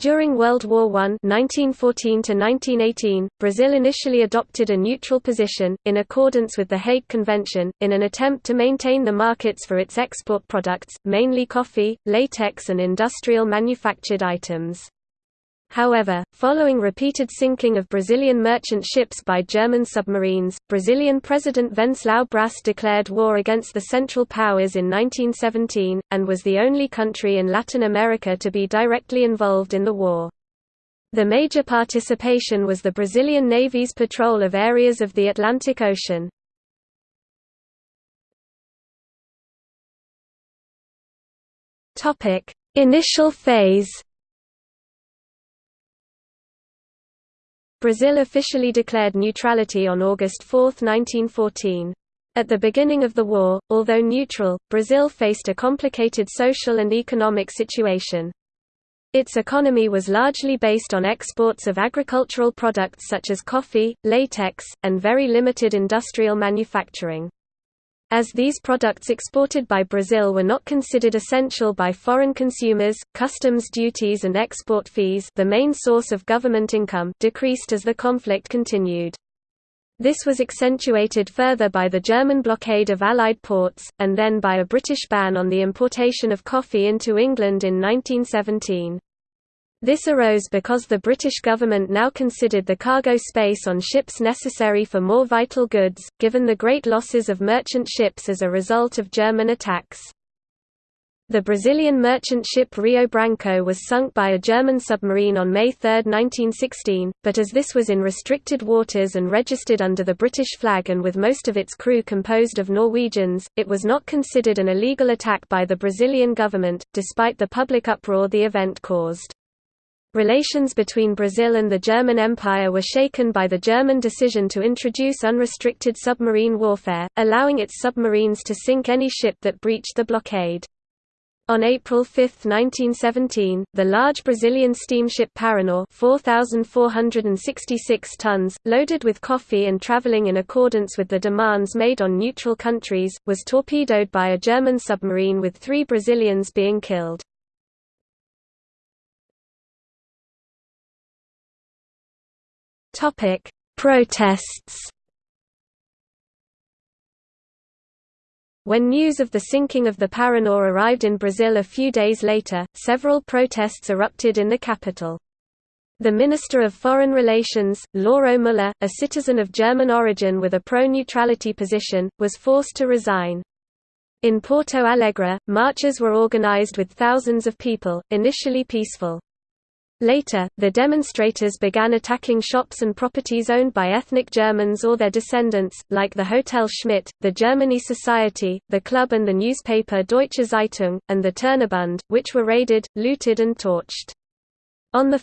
During World War I 1914 Brazil initially adopted a neutral position, in accordance with the Hague Convention, in an attempt to maintain the markets for its export products, mainly coffee, latex and industrial manufactured items. However, following repeated sinking of Brazilian merchant ships by German submarines, Brazilian President Venceslau Bras declared war against the Central Powers in 1917, and was the only country in Latin America to be directly involved in the war. The major participation was the Brazilian Navy's patrol of areas of the Atlantic Ocean. Initial phase Brazil officially declared neutrality on August 4, 1914. At the beginning of the war, although neutral, Brazil faced a complicated social and economic situation. Its economy was largely based on exports of agricultural products such as coffee, latex, and very limited industrial manufacturing. As these products exported by Brazil were not considered essential by foreign consumers, customs duties and export fees the main source of government income decreased as the conflict continued. This was accentuated further by the German blockade of Allied ports, and then by a British ban on the importation of coffee into England in 1917. This arose because the British government now considered the cargo space on ships necessary for more vital goods, given the great losses of merchant ships as a result of German attacks. The Brazilian merchant ship Rio Branco was sunk by a German submarine on May 3, 1916, but as this was in restricted waters and registered under the British flag and with most of its crew composed of Norwegians, it was not considered an illegal attack by the Brazilian government, despite the public uproar the event caused. Relations between Brazil and the German Empire were shaken by the German decision to introduce unrestricted submarine warfare, allowing its submarines to sink any ship that breached the blockade. On April 5, 1917, the large Brazilian steamship Paraná 4,466 tons, loaded with coffee and traveling in accordance with the demands made on neutral countries, was torpedoed by a German submarine with three Brazilians being killed. Topic: Protests. When news of the sinking of the Paraná arrived in Brazil a few days later, several protests erupted in the capital. The Minister of Foreign Relations, Lauro Müller, a citizen of German origin with a pro-neutrality position, was forced to resign. In Porto Alegre, marches were organized with thousands of people, initially peaceful. Later, the demonstrators began attacking shops and properties owned by ethnic Germans or their descendants, like the Hotel Schmidt, the Germania Society, the club and the newspaper Deutsche Zeitung, and the Turnerbund, which were raided, looted and torched. On 1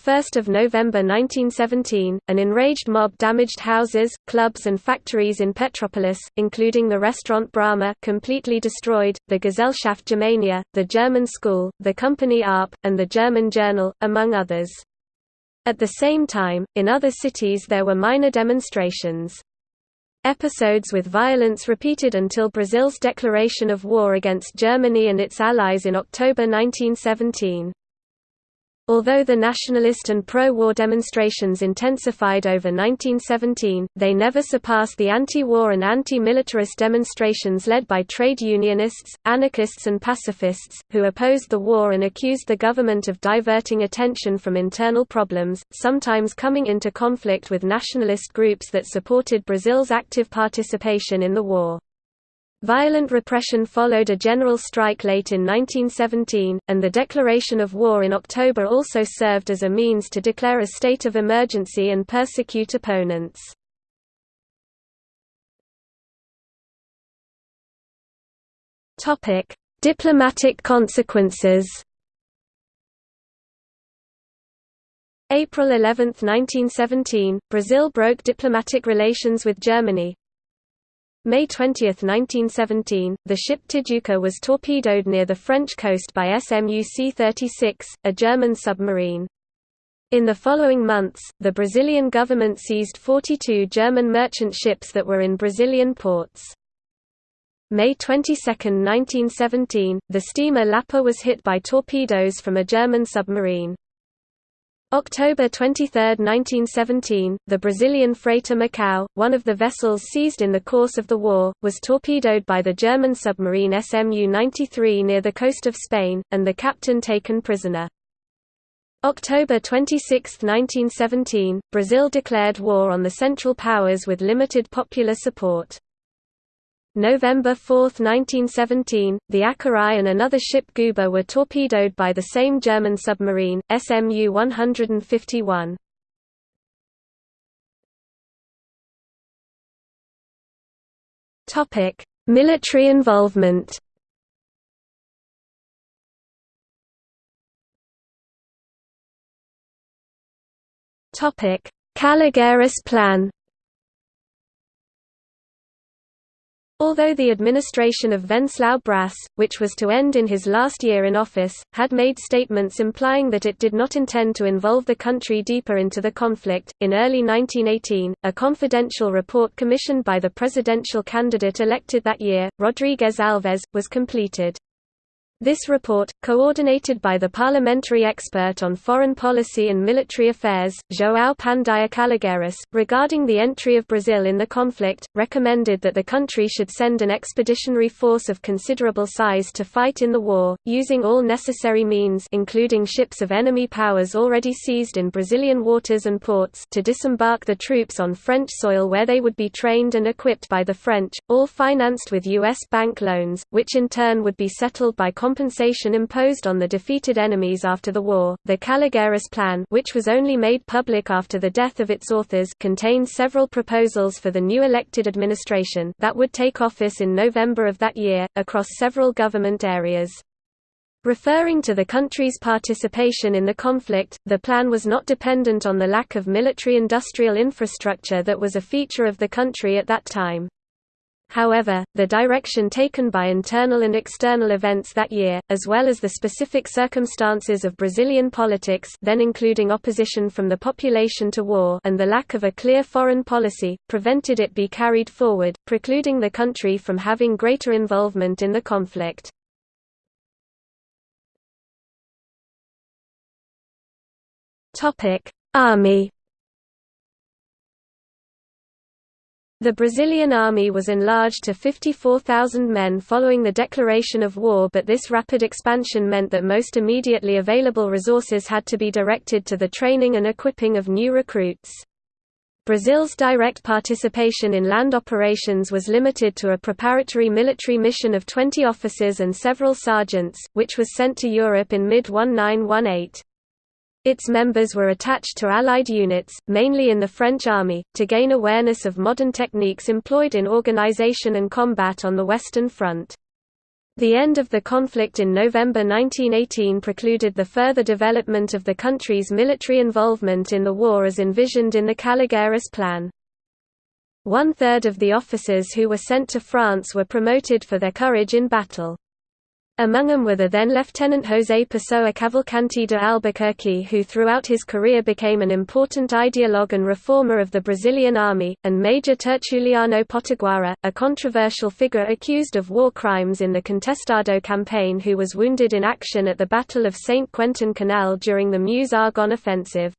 November 1917, an enraged mob damaged houses, clubs and factories in Petropolis, including the restaurant Brahma completely destroyed, the Gesellschaft Germania, the German school, the company ARP, and the German journal, among others. At the same time, in other cities there were minor demonstrations. Episodes with violence repeated until Brazil's declaration of war against Germany and its allies in October 1917. Although the nationalist and pro-war demonstrations intensified over 1917, they never surpassed the anti-war and anti-militarist demonstrations led by trade unionists, anarchists and pacifists, who opposed the war and accused the government of diverting attention from internal problems, sometimes coming into conflict with nationalist groups that supported Brazil's active participation in the war. Violent repression followed a general strike late in 1917, and the declaration of war in October also served as a means to declare a state of emergency and persecute opponents. Diplomatic consequences April 11, 1917, Brazil broke diplomatic relations with Germany, May 20, 1917, the ship Tijuca was torpedoed near the French coast by SM UC-36, a German submarine. In the following months, the Brazilian government seized 42 German merchant ships that were in Brazilian ports. May 22, 1917, the steamer Lapa was hit by torpedoes from a German submarine. October 23, 1917, the Brazilian freighter Macau, one of the vessels seized in the course of the war, was torpedoed by the German submarine SMU-93 near the coast of Spain, and the captain taken prisoner. October 26, 1917, Brazil declared war on the Central Powers with limited popular support. November 4, 1917, the Acary and another ship Guahyba were torpedoed by the same German submarine, SMU 151. Military involvement Calógeras Plan Although the administration of Venceslau Bras, which was to end in his last year in office, had made statements implying that it did not intend to involve the country deeper into the conflict, in early 1918, a confidential report commissioned by the presidential candidate elected that year, Rodrigues Alves, was completed. This report, coordinated by the parliamentary expert on foreign policy and military affairs, João Pandiá Calógeras, regarding the entry of Brazil in the conflict, recommended that the country should send an expeditionary force of considerable size to fight in the war, using all necessary means including ships of enemy powers already seized in Brazilian waters and ports to disembark the troops on French soil where they would be trained and equipped by the French, all financed with U.S. bank loans, which in turn would be settled by compensation imposed on the defeated enemies after the war. The Calógeras Plan, which was only made public after the death of its authors, contained several proposals for the new elected administration that would take office in November of that year, across several government areas. Referring to the country's participation in the conflict, the plan was not dependent on the lack of military-industrial infrastructure that was a feature of the country at that time. However, the direction taken by internal and external events that year, as well as the specific circumstances of Brazilian politics then including opposition from the population to war and the lack of a clear foreign policy, prevented it be carried forward, precluding the country from having greater involvement in the conflict. Army The Brazilian army was enlarged to 54,000 men following the declaration of war but this rapid expansion meant that most immediately available resources had to be directed to the training and equipping of new recruits. Brazil's direct participation in land operations was limited to a preparatory military mission of 20 officers and several sergeants, which was sent to Europe in mid-1918. Its members were attached to Allied units, mainly in the French army, to gain awareness of modern techniques employed in organization and combat on the Western Front. The end of the conflict in November 1918 precluded the further development of the country's military involvement in the war as envisioned in the Calógeras Plan. One-third of the officers who were sent to France were promoted for their courage in battle. Among them were the then Lieutenant José Pessoa Cavalcanti de Albuquerque who throughout his career became an important ideologue and reformer of the Brazilian army, and Major Tertuliano Potiguara, a controversial figure accused of war crimes in the Contestado campaign who was wounded in action at the Battle of Saint Quentin Canal during the Meuse-Argonne offensive.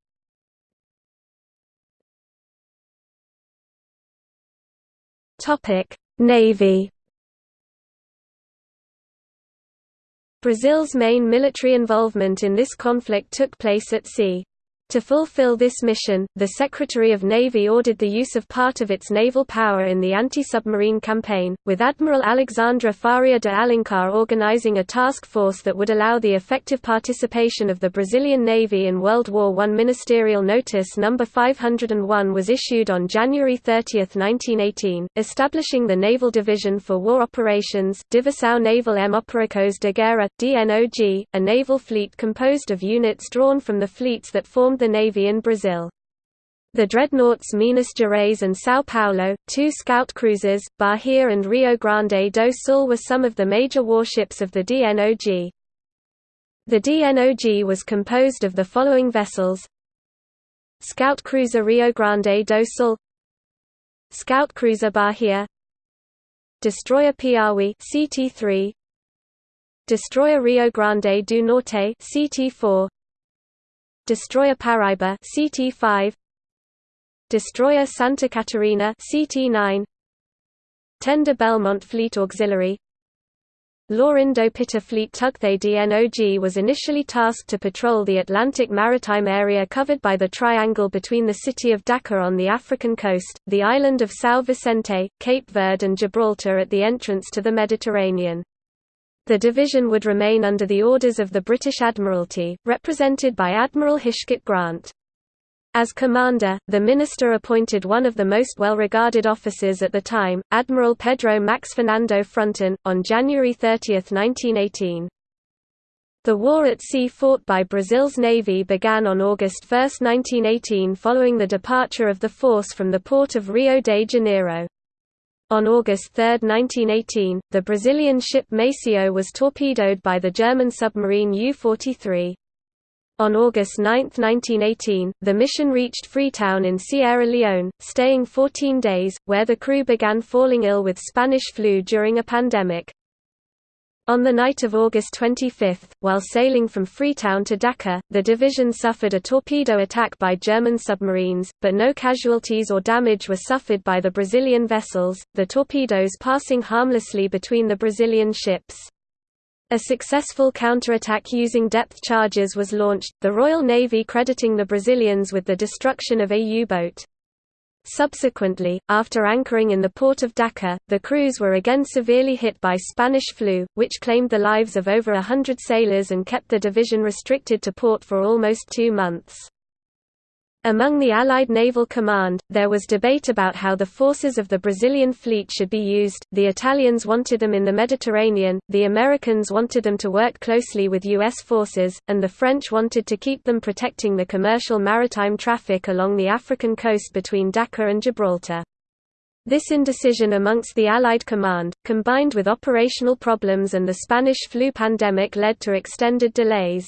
Navy Brazil's main military involvement in this conflict took place at sea. To fulfill this mission, the Secretary of Navy ordered the use of part of its naval power in the anti-submarine campaign, with Admiral Alexandre Faria de Alencar organizing a task force that would allow the effective participation of the Brazilian Navy in World War I. Ministerial Notice No. 501 was issued on January 30, 1918, establishing the Naval Division for War Operations Divisão Naval M Operações de Guerra, DNOG, a naval fleet composed of units drawn from the fleets that formed the Navy in Brazil. The dreadnoughts Minas Gerais and São Paulo, two scout cruisers, Bahia and Rio Grande do Sul were some of the major warships of the DNOG. The DNOG was composed of the following vessels. Scout cruiser Rio Grande do Sul. Scout cruiser Bahia. Destroyer Piauí CT3 Destroyer Rio Grande do Norte CT4 Destroyer Paraiba CT5 Destroyer Santa Catarina CT9 Tender Belmonte Fleet Auxiliary. Laurindo Pitta Fleet Tukthay DNOG was initially tasked to patrol the Atlantic maritime area covered by the triangle between the city of Dakar on the African coast, the island of São Vicente, Cape Verde and Gibraltar at the entrance to the Mediterranean. The division would remain under the orders of the British Admiralty, represented by Admiral Heathcoat Grant. As commander, the minister appointed one of the most well-regarded officers at the time, Admiral Pedro Max Fernando Frontin, on January 30, 1918. The war at sea fought by Brazil's navy began on August 1, 1918 following the departure of the force from the port of Rio de Janeiro. On August 3, 1918, the Brazilian ship Maceió was torpedoed by the German submarine U-43. On August 9, 1918, the mission reached Freetown in Sierra Leone, staying 14 days, where the crew began falling ill with Spanish flu during a pandemic. On the night of August 25, while sailing from Freetown to Dakar, the division suffered a torpedo attack by German submarines, but no casualties or damage were suffered by the Brazilian vessels, the torpedoes passing harmlessly between the Brazilian ships. A successful counterattack using depth charges was launched, the Royal Navy crediting the Brazilians with the destruction of a U-boat. Subsequently, after anchoring in the port of Dakar, the crews were again severely hit by Spanish flu, which claimed the lives of over a hundred sailors and kept the division restricted to port for almost two months. Among the Allied Naval Command, there was debate about how the forces of the Brazilian fleet should be used, the Italians wanted them in the Mediterranean, the Americans wanted them to work closely with U.S. forces, and the French wanted to keep them protecting the commercial maritime traffic along the African coast between Dakar and Gibraltar. This indecision amongst the Allied command, combined with operational problems and the Spanish flu pandemic led to extended delays.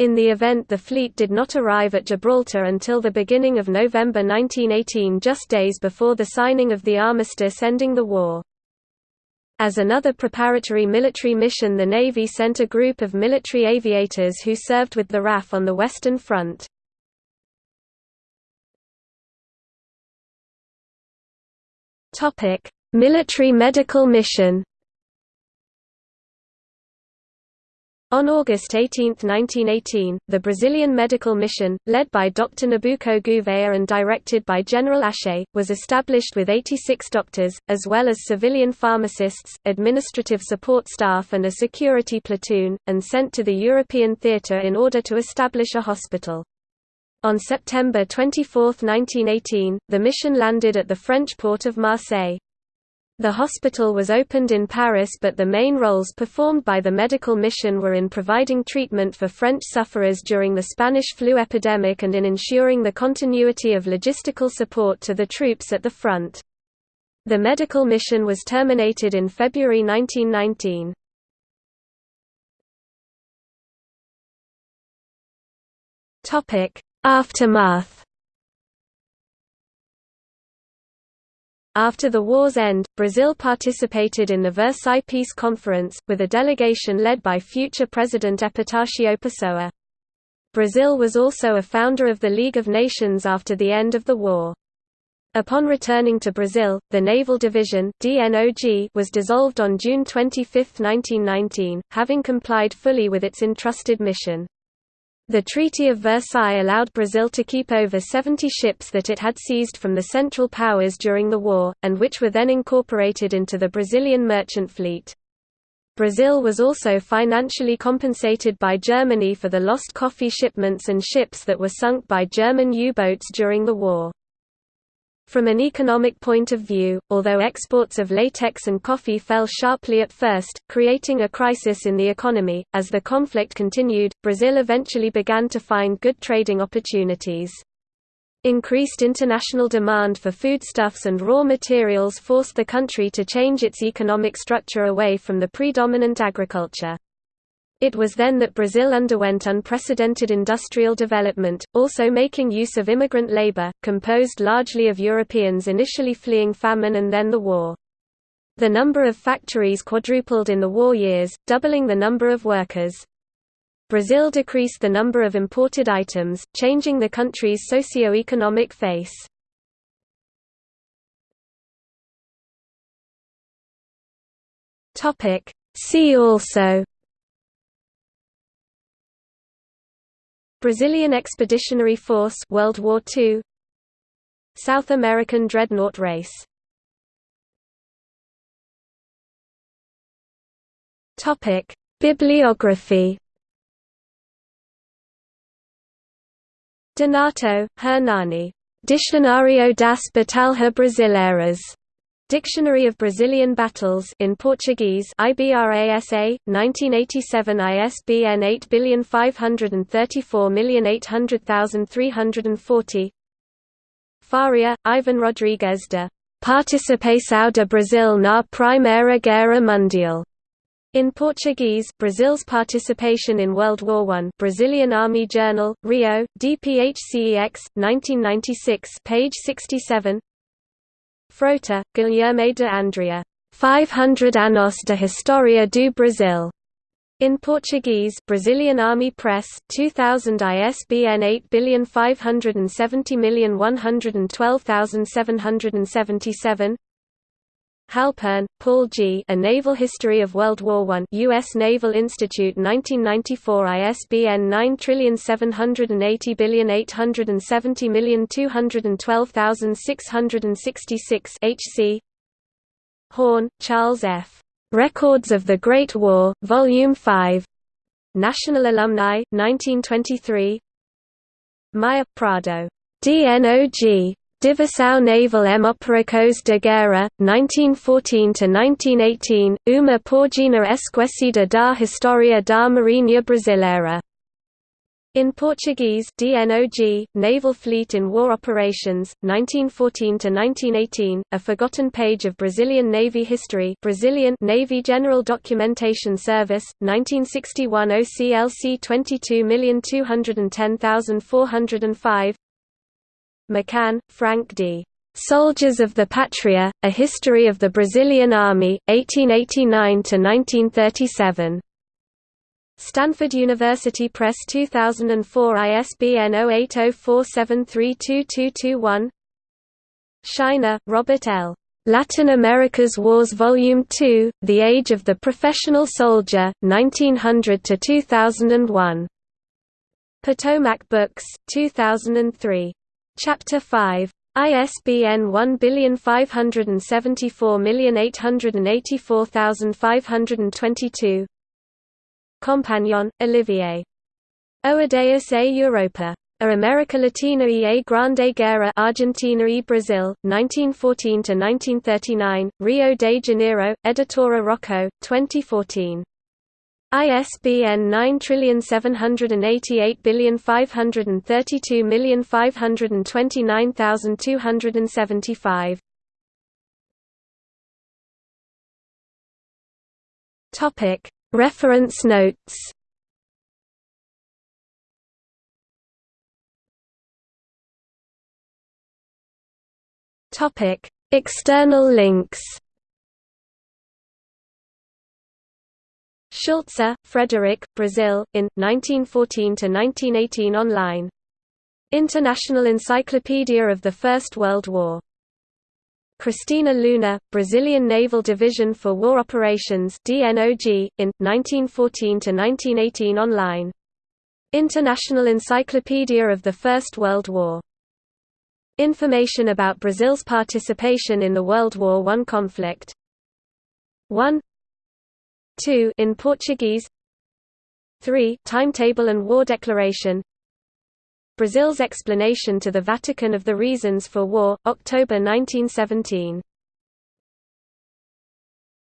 In the event the fleet did not arrive at Gibraltar until the beginning of November 1918 just days before the signing of the armistice ending the war. As another preparatory military mission the Navy sent a group of military aviators who served with the RAF on the Western Front. Military medical mission On August 18, 1918, the Brazilian medical mission, led by Dr. Nabuco Gouveia and directed by General Aché, was established with 86 doctors, as well as civilian pharmacists, administrative support staff and a security platoon, and sent to the European theatre in order to establish a hospital. On September 24, 1918, the mission landed at the French port of Marseille. The hospital was opened in Paris but the main roles performed by the medical mission were in providing treatment for French sufferers during the Spanish flu epidemic and in ensuring the continuity of logistical support to the troops at the front. The medical mission was terminated in February 1919. Aftermath After the war's end, Brazil participated in the Versailles Peace Conference, with a delegation led by future President Epitácio Pessoa. Brazil was also a founder of the League of Nations after the end of the war. Upon returning to Brazil, the Naval Division was dissolved on June 25, 1919, having complied fully with its entrusted mission. The Treaty of Versailles allowed Brazil to keep over 70 ships that it had seized from the Central Powers during the war, and which were then incorporated into the Brazilian merchant fleet. Brazil was also financially compensated by Germany for the lost coffee shipments and ships that were sunk by German U-boats during the war. From an economic point of view, although exports of latex and coffee fell sharply at first, creating a crisis in the economy, as the conflict continued, Brazil eventually began to find good trading opportunities. Increased international demand for foodstuffs and raw materials forced the country to change its economic structure away from the predominant agriculture. It was then that Brazil underwent unprecedented industrial development, also making use of immigrant labor, composed largely of Europeans initially fleeing famine and then the war. The number of factories quadrupled in the war years, doubling the number of workers. Brazil decreased the number of imported items, changing the country's socio-economic face. See also Brazilian Expeditionary Force World War II South American dreadnought race Topic Bibliography Donato, Hernani. Dicionário das Batalhas Brasileiras. Dictionary of Brazilian Battles in Portuguese IBRASA 1987 ISBN 8534830340 Faria, Ivan Rodrigues de Participação de Brasil na Primeira Guerra Mundial. In Portuguese, Brazil's participation in World War I Brazilian Army Journal, Rio, DPHCEX, 1996 page 67 Frota, Guilherme de Andrea. 500 anos de História do Brasil. In Portuguese, Brazilian Army Press, 2000 ISBN 8570112777 Halpern, Paul G. A Naval History of World War I U.S. Naval Institute 1994 ISBN 9780870212666 HC Horn, Charles F. Records of the Great War, Volume 5. National Alumni, 1923 Maia Prado. DNOG. Divisão Naval M. Operações de Guerra, 1914–1918, uma página esquecida da História da Marinha Brasileira. In Portuguese DNOG, Naval Fleet in War Operations, 1914–1918, a forgotten page of Brazilian Navy history Brazilian Navy General Documentation Service, 1961 OCLC 22210405 McCann, Frank D. Soldiers of the Patria, A History of the Brazilian Army, 1889–1937. Stanford University Press 2004 ISBN 0804732221 Scheina, Robert L. Latin America's Wars Volume 2, The Age of the Professional Soldier, 1900–2001. Potomac Books, 2003. Chapter 5. ISBN 1574884522. Compagnon, Olivier. Oadeus a Europa. A America Latina y a Grande Guerra Argentina y Brasil, 1914–1939, Rio de Janeiro, Editora Rocco, 2014. ISBN 9788532529275. Topic. Reference notes. Topic. External links Schulze, Frederick, Brazil, in, 1914–1918 online. International Encyclopedia of the First World War. Cristina Luna, Brazilian Naval Division for War Operations DNOG, in, 1914–1918 online. International Encyclopedia of the First World War. Information about Brazil's participation in the World War I conflict 1 2 in Portuguese 3 Timetable and War Declaration Brazil's explanation to the Vatican of the reasons for war, October 1917